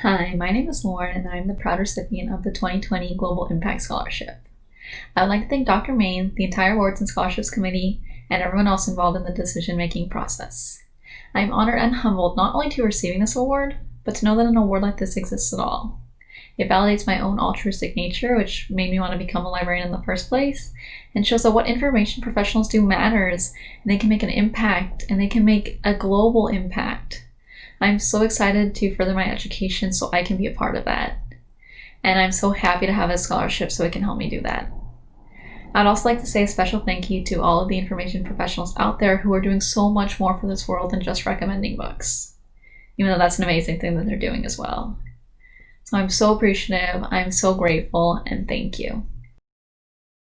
Hi, my name is Lauren and I'm the proud recipient of the 2020 Global Impact Scholarship. I would like to thank Dr. Main, the entire Awards and Scholarships Committee, and everyone else involved in the decision-making process. I am honored and humbled not only to receiving this award, but to know that an award like this exists at all. It validates my own altruistic nature, which made me want to become a librarian in the first place, and shows that what information professionals do matters, and they can make an impact, and they can make a global impact. I'm so excited to further my education so I can be a part of that. And I'm so happy to have a scholarship so it can help me do that. I'd also like to say a special thank you to all of the information professionals out there who are doing so much more for this world than just recommending books. Even though that's an amazing thing that they're doing as well. So I'm so appreciative, I'm so grateful, and thank you.